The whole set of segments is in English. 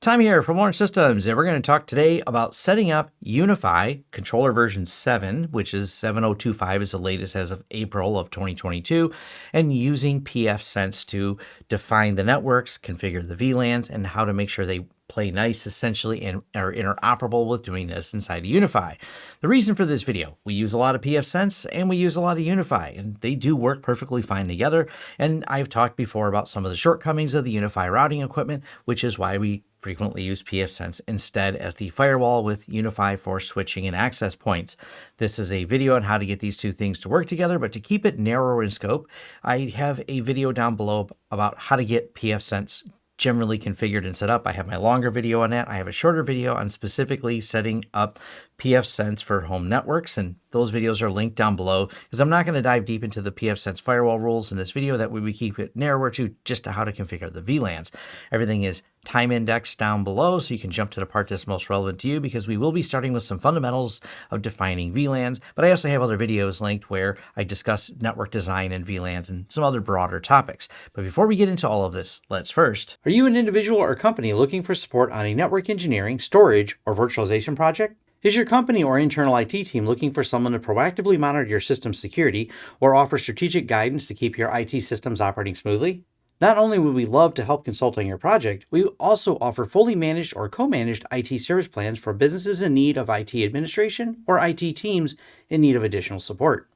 Tom here from Lawrence Systems, and we're going to talk today about setting up UniFi controller version 7, which is 7025 is the latest as of April of 2022, and using pfSense to define the networks, configure the VLANs, and how to make sure they play nice essentially and are interoperable with doing this inside of UniFi. The reason for this video, we use a lot of pfSense and we use a lot of UniFi and they do work perfectly fine together. And I've talked before about some of the shortcomings of the UniFi routing equipment, which is why we frequently use pfSense instead as the firewall with UniFi for switching and access points. This is a video on how to get these two things to work together, but to keep it narrower in scope, I have a video down below about how to get pfSense generally configured and set up. I have my longer video on that. I have a shorter video on specifically setting up pfSense for home networks, and those videos are linked down below because I'm not going to dive deep into the pfSense firewall rules in this video. That way we keep it narrower to just how to configure the VLANs. Everything is time indexed down below so you can jump to the part that's most relevant to you because we will be starting with some fundamentals of defining VLANs, but I also have other videos linked where I discuss network design and VLANs and some other broader topics. But before we get into all of this, let's first. Are you an individual or company looking for support on a network engineering, storage, or virtualization project? Is your company or internal IT team looking for someone to proactively monitor your system security or offer strategic guidance to keep your IT systems operating smoothly? Not only would we love to help consult on your project, we also offer fully managed or co-managed IT service plans for businesses in need of IT administration or IT teams in need of additional support.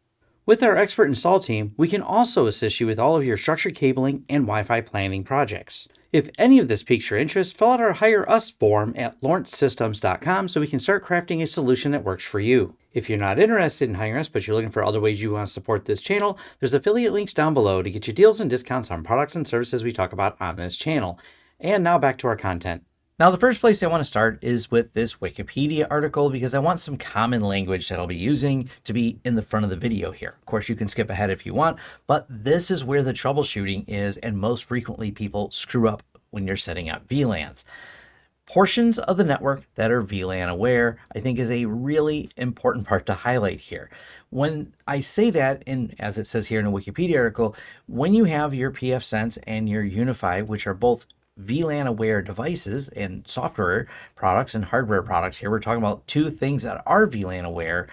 With our expert install team, we can also assist you with all of your structured cabling and Wi-Fi planning projects. If any of this piques your interest, fill out our Hire Us form at lawrencesystems.com so we can start crafting a solution that works for you. If you're not interested in hiring us, but you're looking for other ways you want to support this channel, there's affiliate links down below to get you deals and discounts on products and services we talk about on this channel. And now back to our content. Now, the first place I want to start is with this Wikipedia article because I want some common language that I'll be using to be in the front of the video here. Of course, you can skip ahead if you want, but this is where the troubleshooting is and most frequently people screw up when you're setting up VLANs. Portions of the network that are VLAN aware, I think is a really important part to highlight here. When I say that, and as it says here in a Wikipedia article, when you have your pfSense and your UniFi, which are both VLAN aware devices and software products and hardware products here. We're talking about two things that are VLAN aware.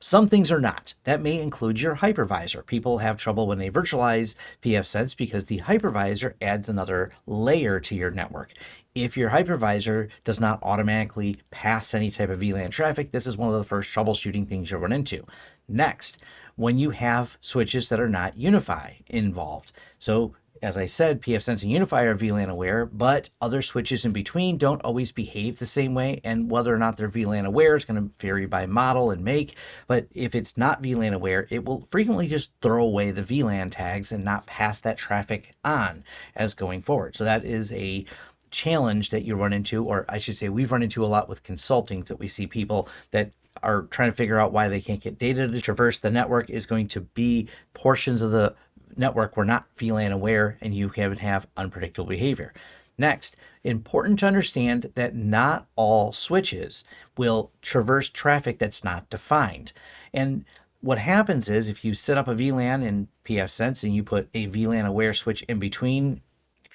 Some things are not. That may include your hypervisor. People have trouble when they virtualize pfSense because the hypervisor adds another layer to your network. If your hypervisor does not automatically pass any type of VLAN traffic, this is one of the first troubleshooting things you'll run into. Next, when you have switches that are not UniFi involved. So as I said, pfSense and UniFi are VLAN aware, but other switches in between don't always behave the same way. And whether or not they're VLAN aware is going to vary by model and make. But if it's not VLAN aware, it will frequently just throw away the VLAN tags and not pass that traffic on as going forward. So that is a challenge that you run into, or I should say we've run into a lot with consulting that we see people that are trying to figure out why they can't get data to traverse the network is going to be portions of the network were not VLAN aware and you can have unpredictable behavior. Next, important to understand that not all switches will traverse traffic that's not defined. And what happens is if you set up a VLAN in pfSense and you put a VLAN aware switch in between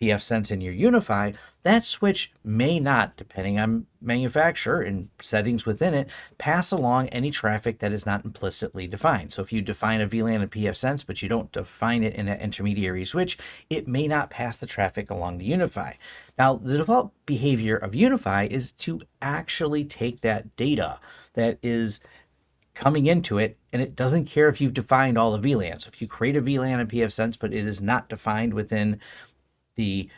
pfSense in your UniFi, that switch may not, depending on manufacturer and settings within it, pass along any traffic that is not implicitly defined. So if you define a VLAN in pfSense, but you don't define it in an intermediary switch, it may not pass the traffic along to UniFi. Now, the default behavior of UniFi is to actually take that data that is coming into it and it doesn't care if you've defined all the VLANs. So if you create a VLAN in pfSense, but it is not defined within the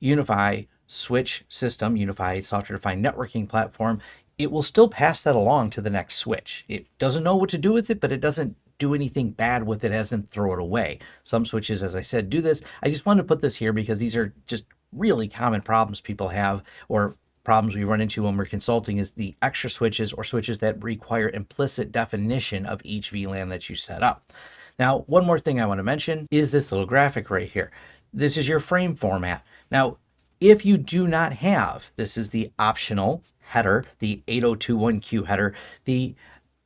UniFi switch system, UniFi software defined networking platform, it will still pass that along to the next switch. It doesn't know what to do with it, but it doesn't do anything bad with it as in throw it away. Some switches, as I said, do this. I just wanted to put this here because these are just really common problems people have or problems we run into when we're consulting is the extra switches or switches that require implicit definition of each VLAN that you set up. Now, one more thing I want to mention is this little graphic right here. This is your frame format. Now, if you do not have, this is the optional header, the 8021Q header, the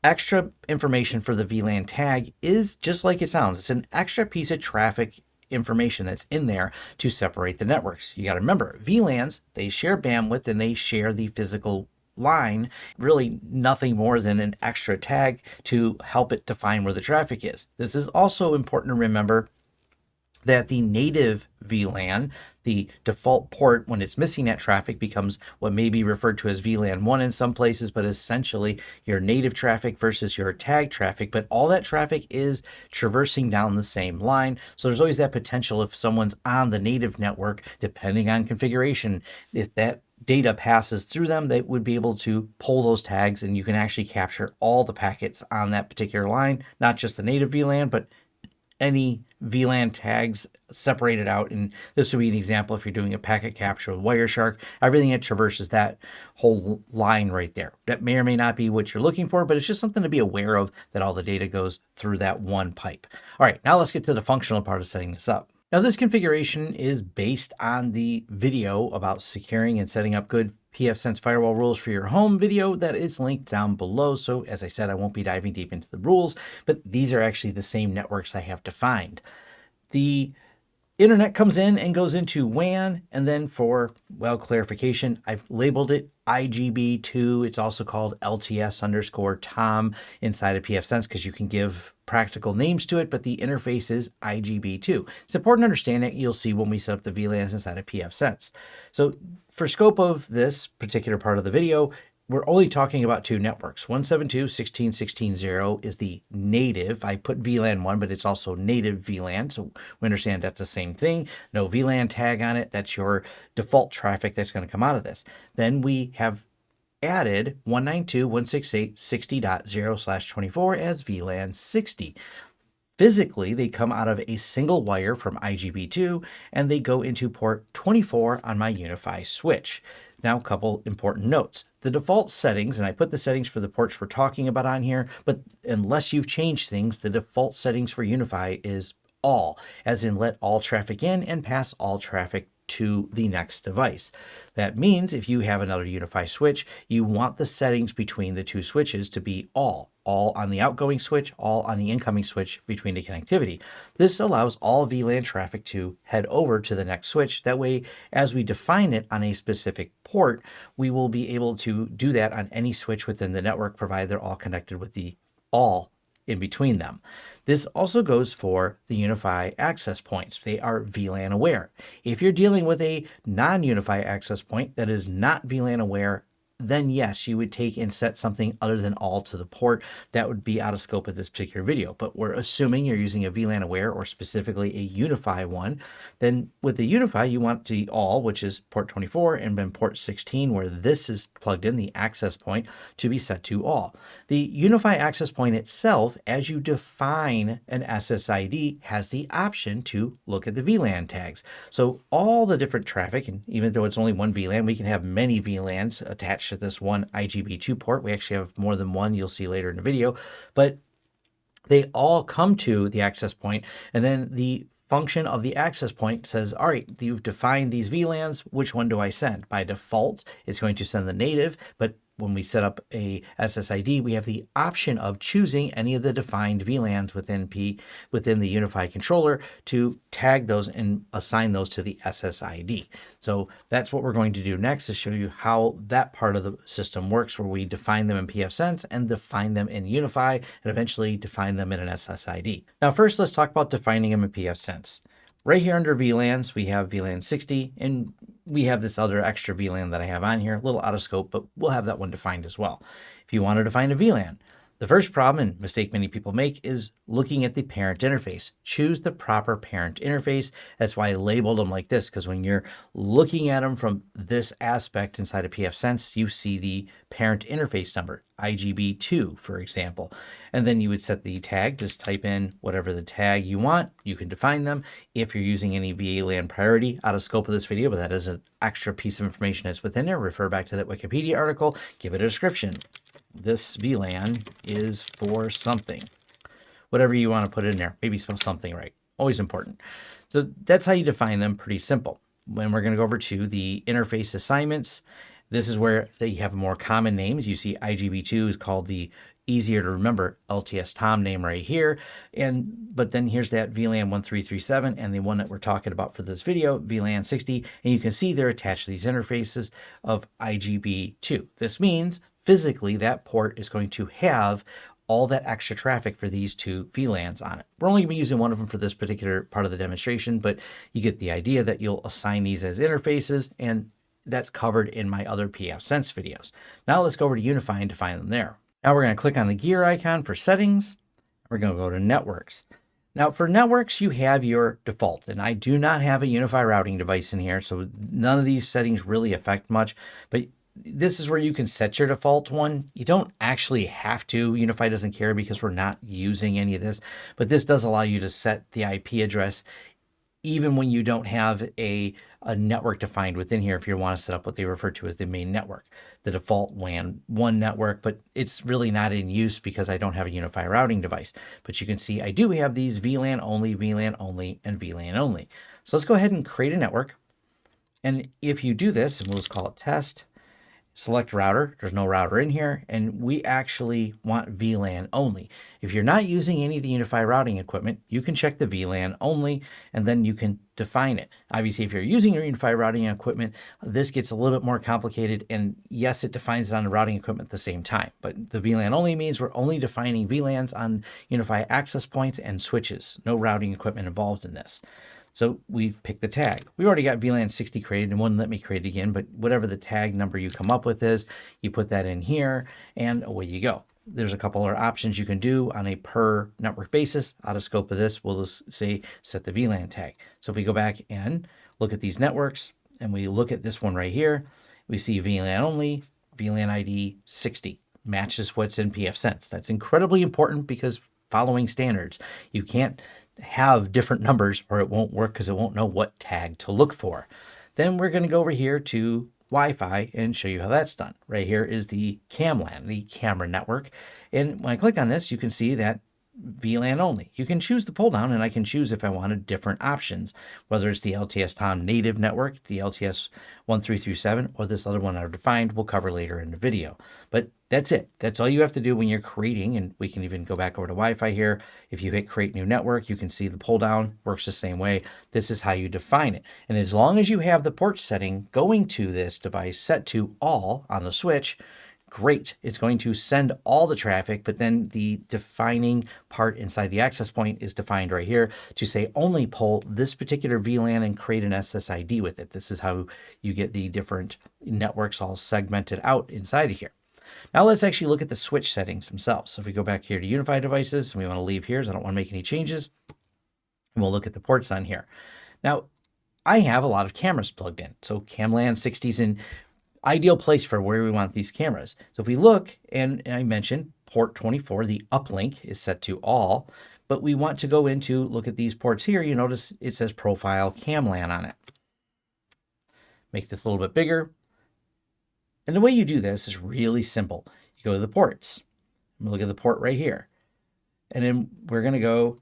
extra information for the VLAN tag is just like it sounds. It's an extra piece of traffic information that's in there to separate the networks. You got to remember, VLANs, they share bandwidth and they share the physical line, really nothing more than an extra tag to help it define where the traffic is. This is also important to remember that the native VLAN, the default port when it's missing that traffic becomes what may be referred to as VLAN 1 in some places, but essentially your native traffic versus your tag traffic. But all that traffic is traversing down the same line. So there's always that potential if someone's on the native network, depending on configuration, if that data passes through them, they would be able to pull those tags and you can actually capture all the packets on that particular line, not just the native VLAN, but any VLAN tags separated out. And this would be an example if you're doing a packet capture with Wireshark, everything that traverses that whole line right there. That may or may not be what you're looking for, but it's just something to be aware of that all the data goes through that one pipe. All right, now let's get to the functional part of setting this up. Now this configuration is based on the video about securing and setting up good pfSense firewall rules for your home video that is linked down below. So as I said, I won't be diving deep into the rules, but these are actually the same networks I have defined. The internet comes in and goes into WAN. And then for, well, clarification, I've labeled it IGB2. It's also called LTS underscore TOM inside of pfSense because you can give practical names to it, but the interface is IGB2. It's important to understand it. You'll see when we set up the VLANs inside of pfSense. So for scope of this particular part of the video, we're only talking about two networks. 172.16.16.0 is the native. I put VLAN 1, but it's also native VLAN. So we understand that's the same thing. No VLAN tag on it. That's your default traffic that's going to come out of this. Then we have added 192.168.60.0 slash 24 as VLAN 60. Physically, they come out of a single wire from IGB2 and they go into port 24 on my UniFi switch. Now, a couple important notes. The default settings, and I put the settings for the ports we're talking about on here, but unless you've changed things, the default settings for UniFi is all, as in let all traffic in and pass all traffic to the next device. That means if you have another UniFi switch, you want the settings between the two switches to be all, all on the outgoing switch, all on the incoming switch between the connectivity. This allows all VLAN traffic to head over to the next switch. That way, as we define it on a specific port, we will be able to do that on any switch within the network, provided they're all connected with the all in between them. This also goes for the UniFi access points. They are VLAN aware. If you're dealing with a non-UniFi access point that is not VLAN aware then yes, you would take and set something other than all to the port. That would be out of scope of this particular video, but we're assuming you're using a VLAN aware or specifically a UniFi one. Then with the UniFi, you want the all, which is port 24 and then port 16, where this is plugged in, the access point to be set to all. The UniFi access point itself, as you define an SSID, has the option to look at the VLAN tags. So all the different traffic, and even though it's only one VLAN, we can have many VLANs attached to this one IGB2 port. We actually have more than one you'll see later in the video, but they all come to the access point and then the function of the access point says, all right, you've defined these VLANs, which one do I send? By default, it's going to send the native, but when we set up a SSID, we have the option of choosing any of the defined VLANs within P within the UniFi controller to tag those and assign those to the SSID. So that's what we're going to do next to show you how that part of the system works where we define them in pfSense and define them in UniFi and eventually define them in an SSID. Now first let's talk about defining them in pfSense. Right here under VLANs, we have VLAN 60, and we have this other extra VLAN that I have on here, a little out of scope, but we'll have that one defined as well. If you want to define a VLAN, the first problem and mistake many people make is looking at the parent interface. Choose the proper parent interface. That's why I labeled them like this, because when you're looking at them from this aspect inside of pfSense, you see the parent interface number, IGB2, for example. And then you would set the tag, just type in whatever the tag you want. You can define them. If you're using any VLAN priority out of scope of this video, but that is an extra piece of information that's within there, refer back to that Wikipedia article, give it a description this VLAN is for something. Whatever you want to put in there, maybe spell something right. Always important. So that's how you define them, pretty simple. When we're going to go over to the interface assignments, this is where they have more common names. You see IGB2 is called the easier to remember LTS Tom name right here. And but then here's that VLAN 1337 and the one that we're talking about for this video, VLAN 60. And you can see they're attached to these interfaces of IGB2. This means physically that port is going to have all that extra traffic for these two VLANs on it. We're only going to be using one of them for this particular part of the demonstration, but you get the idea that you'll assign these as interfaces and that's covered in my other pfSense videos. Now let's go over to UniFi and define them there. Now we're going to click on the gear icon for settings. We're going to go to networks. Now for networks, you have your default, and I do not have a UniFi routing device in here, so none of these settings really affect much, but this is where you can set your default one. You don't actually have to. UniFi doesn't care because we're not using any of this, but this does allow you to set the IP address even when you don't have a, a network defined within here if you want to set up what they refer to as the main network, the default WAN 1 network, but it's really not in use because I don't have a UniFi routing device. But you can see I do have these VLAN only, VLAN only, and VLAN only. So let's go ahead and create a network. And if you do this, and we'll just call it test, select router. There's no router in here, and we actually want VLAN only. If you're not using any of the UniFi routing equipment, you can check the VLAN only, and then you can define it. Obviously, if you're using your UniFi routing equipment, this gets a little bit more complicated, and yes, it defines it on the routing equipment at the same time, but the VLAN only means we're only defining VLANs on UniFi access points and switches, no routing equipment involved in this. So we pick the tag. We already got VLAN 60 created and wouldn't let me create it again, but whatever the tag number you come up with is, you put that in here and away you go. There's a couple other options you can do on a per network basis. Out of scope of this, we'll just say set the VLAN tag. So if we go back and look at these networks and we look at this one right here, we see VLAN only, VLAN ID 60 matches what's in pfSense. That's incredibly important because following standards, you can't have different numbers or it won't work because it won't know what tag to look for. Then we're going to go over here to Wi-Fi and show you how that's done. Right here is the CamLAN, the camera network. And when I click on this, you can see that VLAN only. You can choose the pull down and I can choose if I wanted different options, whether it's the LTS Tom native network, the LTS 1337, or this other one I've defined we'll cover later in the video. But that's it. That's all you have to do when you're creating, and we can even go back over to Wi-Fi here. If you hit create new network, you can see the pull down works the same way. This is how you define it. And as long as you have the port setting going to this device set to all on the switch, great. It's going to send all the traffic, but then the defining part inside the access point is defined right here to say only pull this particular VLAN and create an SSID with it. This is how you get the different networks all segmented out inside of here. Now let's actually look at the switch settings themselves. So if we go back here to UniFi devices, and we want to leave here, so I don't want to make any changes, and we'll look at the ports on here. Now, I have a lot of cameras plugged in. So CamLAN 60s in ideal place for where we want these cameras. So if we look, and I mentioned port 24, the uplink is set to all, but we want to go into, look at these ports here, you notice it says profile CamLAN on it. Make this a little bit bigger. And the way you do this is really simple. You go to the ports. Look at the port right here. And then we're going to go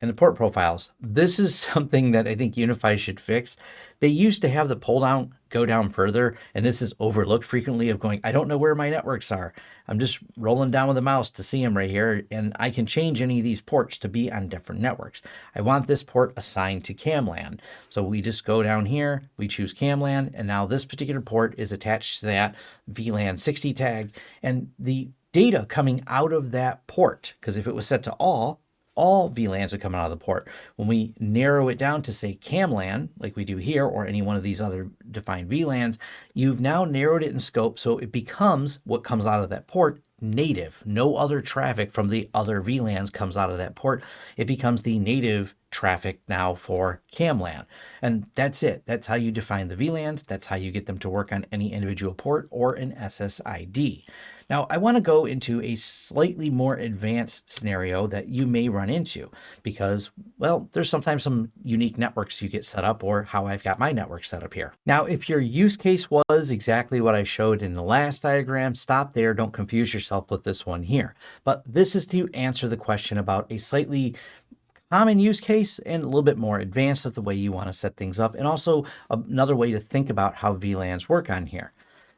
in the port profiles. This is something that I think UniFi should fix. They used to have the pull down go down further, and this is overlooked frequently of going, I don't know where my networks are. I'm just rolling down with the mouse to see them right here, and I can change any of these ports to be on different networks. I want this port assigned to CamLAN. So we just go down here, we choose CamLAN, and now this particular port is attached to that VLAN 60 tag, and the data coming out of that port, because if it was set to all, all VLANs are coming out of the port. When we narrow it down to say CamLAN, like we do here, or any one of these other defined VLANs, you've now narrowed it in scope so it becomes what comes out of that port native. No other traffic from the other VLANs comes out of that port. It becomes the native traffic now for CamLAN. And that's it. That's how you define the VLANs. That's how you get them to work on any individual port or an SSID. Now, I want to go into a slightly more advanced scenario that you may run into because, well, there's sometimes some unique networks you get set up or how I've got my network set up here. Now, if your use case was exactly what I showed in the last diagram, stop there. Don't confuse yourself with this one here. But this is to answer the question about a slightly common use case and a little bit more advanced of the way you want to set things up and also another way to think about how VLANs work on here.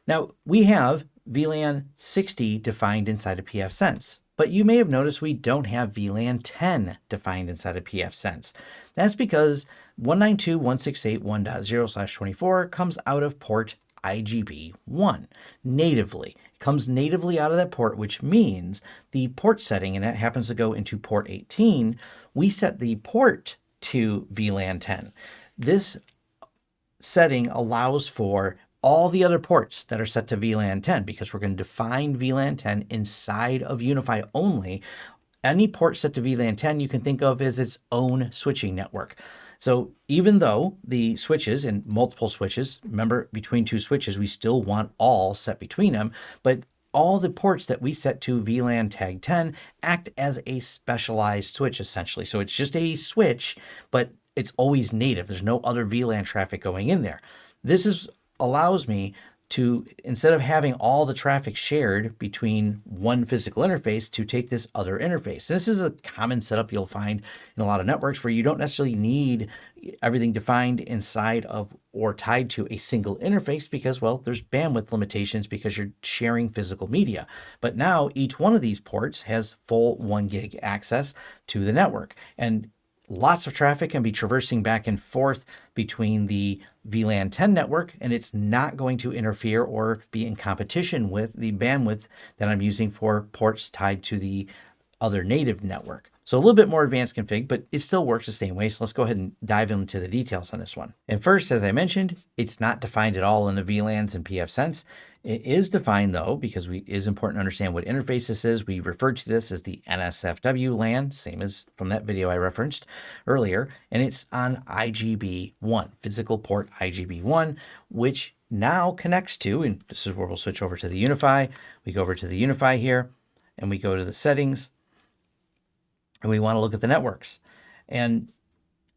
Now we have VLAN 60 defined inside of pfSense. But you may have noticed we don't have VLAN 10 defined inside of pfSense. That's because 192.168.1.0/24 comes out of port IGB1 natively. Comes natively out of that port, which means the port setting, and that happens to go into port 18, we set the port to VLAN 10. This setting allows for all the other ports that are set to VLAN 10 because we're going to define VLAN 10 inside of UniFi only. Any port set to VLAN 10 you can think of as its own switching network. So even though the switches and multiple switches, remember between two switches, we still want all set between them, but all the ports that we set to VLAN tag 10 act as a specialized switch essentially. So it's just a switch, but it's always native. There's no other VLAN traffic going in there. This is allows me to, instead of having all the traffic shared between one physical interface, to take this other interface. And this is a common setup you'll find in a lot of networks where you don't necessarily need everything defined inside of or tied to a single interface because, well, there's bandwidth limitations because you're sharing physical media. But now each one of these ports has full one gig access to the network. And lots of traffic can be traversing back and forth between the VLAN 10 network, and it's not going to interfere or be in competition with the bandwidth that I'm using for ports tied to the other native network. So a little bit more advanced config, but it still works the same way. So let's go ahead and dive into the details on this one. And first, as I mentioned, it's not defined at all in the VLANs and pfSense. It is defined though, because we is important to understand what interface this is. We refer to this as the NSFW LAN, same as from that video I referenced earlier, and it's on IGB1, physical port IGB1, which now connects to, and this is where we'll switch over to the UniFi. We go over to the UniFi here, and we go to the settings, and we want to look at the networks. And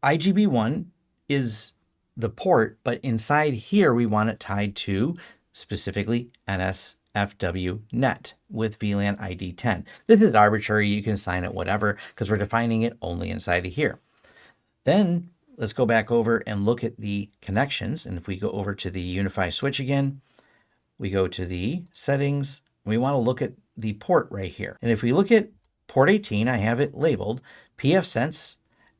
IGB1 is the port, but inside here, we want it tied to specifically NSFW net with VLAN ID 10. This is arbitrary. You can assign it whatever because we're defining it only inside of here. Then let's go back over and look at the connections. And if we go over to the UniFi switch again, we go to the settings. We want to look at the port right here. And if we look at Port 18, I have it labeled pfSense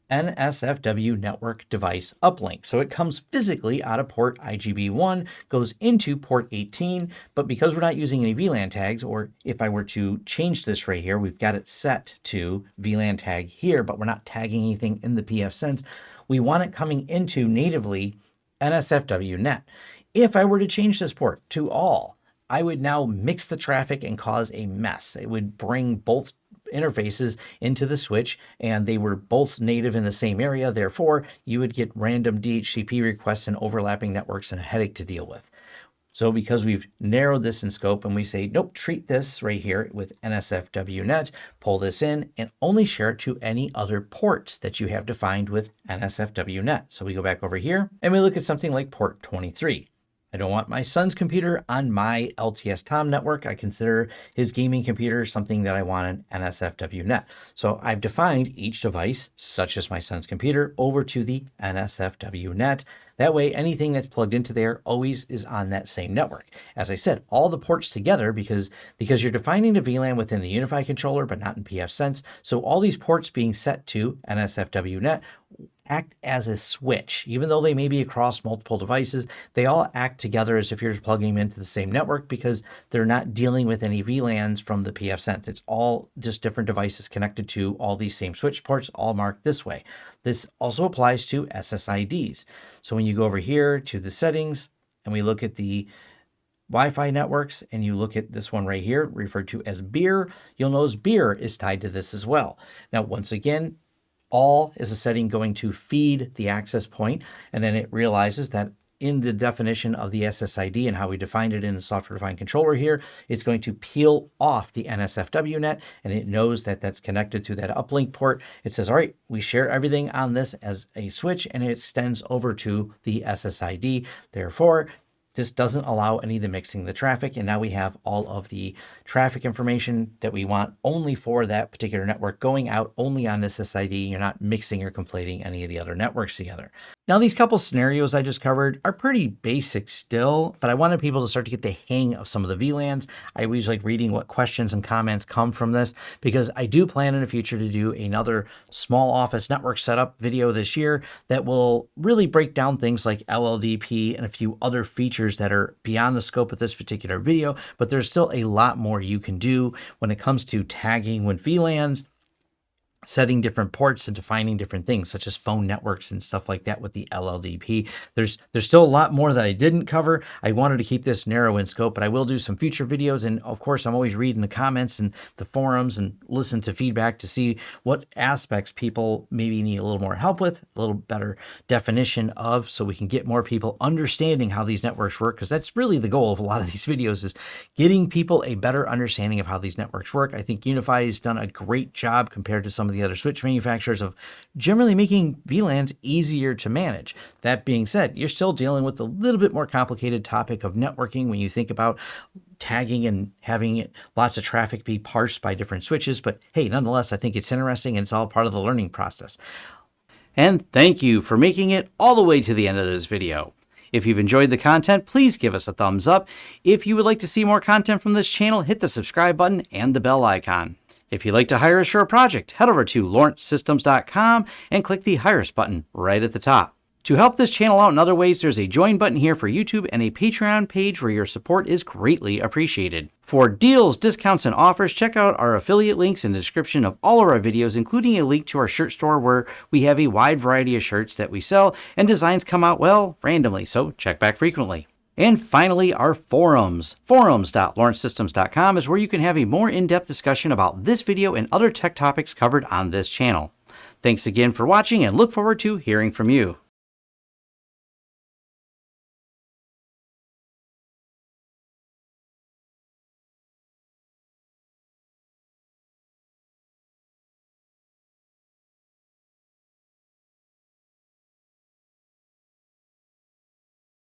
NSFW network device uplink. So it comes physically out of port IGB1, goes into port 18, but because we're not using any VLAN tags, or if I were to change this right here, we've got it set to VLAN tag here, but we're not tagging anything in the pfSense. We want it coming into natively NSFW net. If I were to change this port to all, I would now mix the traffic and cause a mess. It would bring both interfaces into the switch and they were both native in the same area. Therefore, you would get random DHCP requests and overlapping networks and a headache to deal with. So because we've narrowed this in scope and we say, nope, treat this right here with NSFWNet, pull this in and only share it to any other ports that you have defined with NSFWNet. So we go back over here and we look at something like port 23. I don't want my son's computer on my LTS Tom network. I consider his gaming computer something that I want an NSFW net. So I've defined each device, such as my son's computer, over to the NSFW net. That way, anything that's plugged into there always is on that same network. As I said, all the ports together because, because you're defining the VLAN within the UniFi controller, but not in pfSense. So all these ports being set to NSFW net act as a switch. Even though they may be across multiple devices, they all act together as if you're plugging them into the same network because they're not dealing with any VLANs from the pfSense. It's all just different devices connected to all these same switch ports, all marked this way. This also applies to SSIDs. So when you go over here to the settings and we look at the Wi-Fi networks and you look at this one right here referred to as beer, you'll notice beer is tied to this as well. Now, once again, all is a setting going to feed the access point, and then it realizes that in the definition of the SSID and how we defined it in the software-defined controller here, it's going to peel off the NSFW net, and it knows that that's connected to that uplink port. It says, all right, we share everything on this as a switch, and it extends over to the SSID. Therefore, this doesn't allow any of the mixing of the traffic. And now we have all of the traffic information that we want only for that particular network going out only on this SSID. You're not mixing or conflating any of the other networks together. Now, these couple scenarios I just covered are pretty basic still, but I wanted people to start to get the hang of some of the VLANs. I always like reading what questions and comments come from this because I do plan in the future to do another small office network setup video this year that will really break down things like LLDP and a few other features that are beyond the scope of this particular video, but there's still a lot more you can do when it comes to tagging with VLANs setting different ports and defining different things such as phone networks and stuff like that with the LLDP. There's there's still a lot more that I didn't cover. I wanted to keep this narrow in scope, but I will do some future videos and of course I'm always reading the comments and the forums and listen to feedback to see what aspects people maybe need a little more help with, a little better definition of so we can get more people understanding how these networks work because that's really the goal of a lot of these videos is getting people a better understanding of how these networks work. I think UniFi has done a great job compared to some of the other switch manufacturers of generally making VLANs easier to manage. That being said, you're still dealing with a little bit more complicated topic of networking when you think about tagging and having lots of traffic be parsed by different switches. But hey, nonetheless, I think it's interesting and it's all part of the learning process. And thank you for making it all the way to the end of this video. If you've enjoyed the content, please give us a thumbs up. If you would like to see more content from this channel, hit the subscribe button and the bell icon. If you'd like to hire a project, head over to lawrencesystems.com and click the Hire Us button right at the top. To help this channel out in other ways, there's a join button here for YouTube and a Patreon page where your support is greatly appreciated. For deals, discounts, and offers, check out our affiliate links in the description of all of our videos, including a link to our shirt store where we have a wide variety of shirts that we sell and designs come out, well, randomly, so check back frequently. And finally, our forums. Forums.lawrencesystems.com is where you can have a more in-depth discussion about this video and other tech topics covered on this channel. Thanks again for watching and look forward to hearing from you.